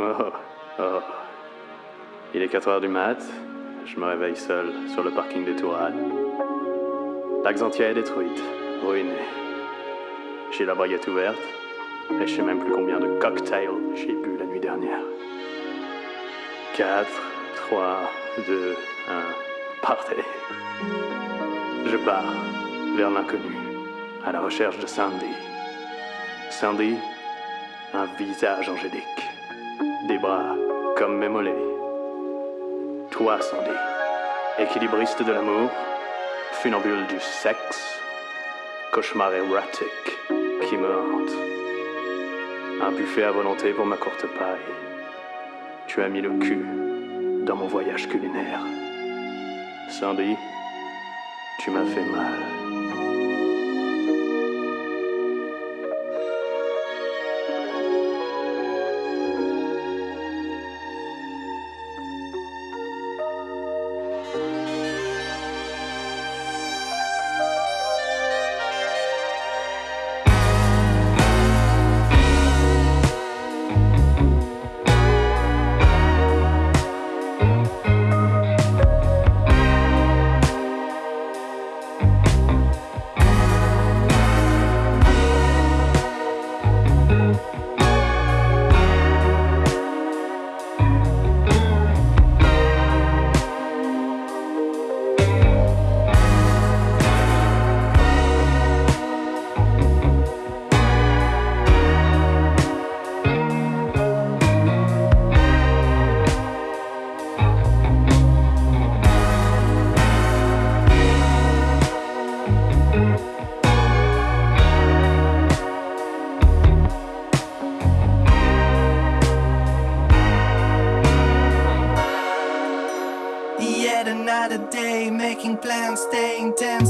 Oh, oh. Il est 4 heures du mat. Je me réveille seul sur le parking de Tourade. La Xantia est détruite, ruinée. J'ai la baguette ouverte et je sais même plus combien de cocktails j'ai bu la nuit dernière. 4, 3, 2, 1, partez. Je pars vers l'inconnu, à la recherche de Sandy. Sandy, un visage angélique, des bras comme mes mollets. Toi, Sandy, équilibriste de l'amour, funambule du sexe, cauchemar érotique qui me hante. Un buffet à volonté pour ma courte paille. Tu as mis le cul dans mon voyage culinaire. Sandy, tu m'as fait mal. day, making plans, staying 10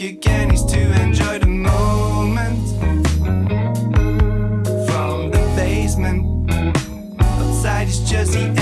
you can is to enjoy the moment from the basement. Outside is just the